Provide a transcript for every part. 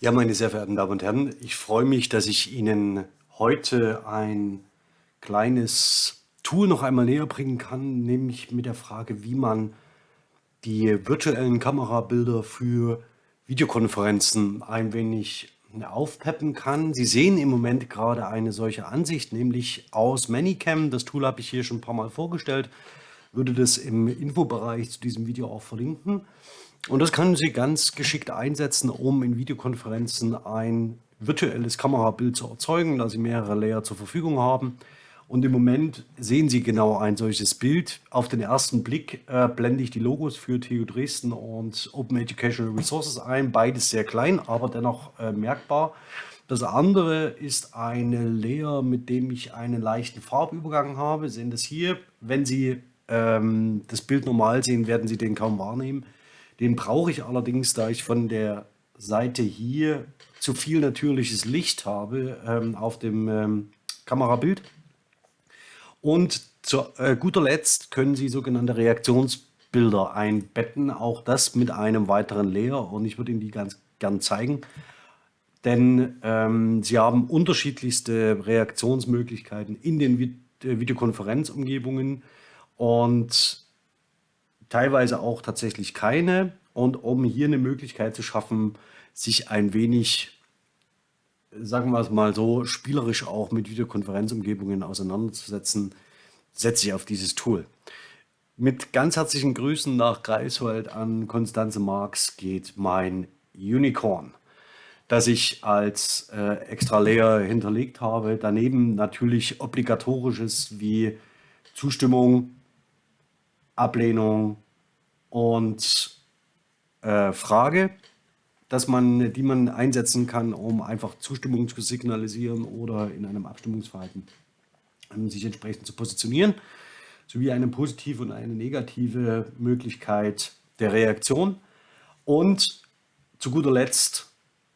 Ja, meine sehr verehrten Damen und Herren, ich freue mich, dass ich Ihnen heute ein kleines Tool noch einmal näher bringen kann, nämlich mit der Frage, wie man die virtuellen Kamerabilder für Videokonferenzen ein wenig aufpeppen kann. Sie sehen im Moment gerade eine solche Ansicht, nämlich aus Manycam. Das Tool habe ich hier schon ein paar Mal vorgestellt, würde das im Infobereich zu diesem Video auch verlinken. Und das können Sie ganz geschickt einsetzen, um in Videokonferenzen ein virtuelles Kamerabild zu erzeugen, da Sie mehrere Layer zur Verfügung haben. Und im Moment sehen Sie genau ein solches Bild. Auf den ersten Blick äh, blende ich die Logos für TU Dresden und Open Educational Resources ein. Beides sehr klein, aber dennoch äh, merkbar. Das andere ist eine Layer, mit dem ich einen leichten Farbübergang habe. Sie sehen das hier. Wenn Sie ähm, das Bild normal sehen, werden Sie den kaum wahrnehmen. Den brauche ich allerdings, da ich von der Seite hier zu viel natürliches Licht habe ähm, auf dem ähm, Kamerabild. Und zu äh, guter Letzt können Sie sogenannte Reaktionsbilder einbetten, auch das mit einem weiteren Layer und ich würde Ihnen die ganz gern zeigen. Denn ähm, Sie haben unterschiedlichste Reaktionsmöglichkeiten in den äh, Videokonferenzumgebungen und teilweise auch tatsächlich keine. Und um hier eine Möglichkeit zu schaffen, sich ein wenig, sagen wir es mal so, spielerisch auch mit Videokonferenzumgebungen auseinanderzusetzen, setze ich auf dieses Tool. Mit ganz herzlichen Grüßen nach Greifswald an Konstanze Marx geht mein Unicorn, das ich als äh, extra Layer hinterlegt habe. Daneben natürlich obligatorisches wie Zustimmung, Ablehnung und äh, Frage, dass man, die man einsetzen kann, um einfach Zustimmung zu signalisieren oder in einem Abstimmungsverhalten ähm, sich entsprechend zu positionieren, sowie eine positive und eine negative Möglichkeit der Reaktion und zu guter Letzt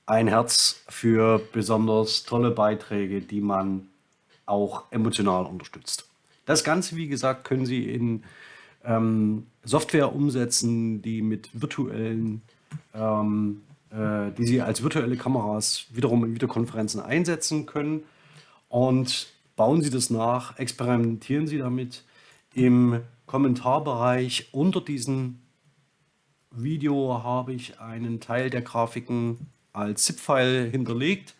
ein Herz für besonders tolle Beiträge, die man auch emotional unterstützt. Das Ganze, wie gesagt, können Sie in ähm, Software umsetzen, die mit virtuellen, ähm, äh, die Sie als virtuelle Kameras wiederum in Videokonferenzen einsetzen können. Und bauen Sie das nach, experimentieren Sie damit. Im Kommentarbereich unter diesem Video habe ich einen Teil der Grafiken als ZIP-File hinterlegt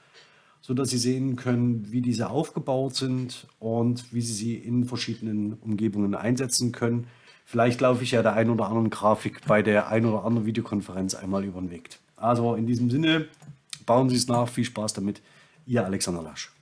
sodass Sie sehen können, wie diese aufgebaut sind und wie Sie sie in verschiedenen Umgebungen einsetzen können. Vielleicht laufe ich ja der ein oder anderen Grafik bei der ein oder anderen Videokonferenz einmal über den Weg. Also in diesem Sinne, bauen Sie es nach, viel Spaß damit. Ihr Alexander Lasch.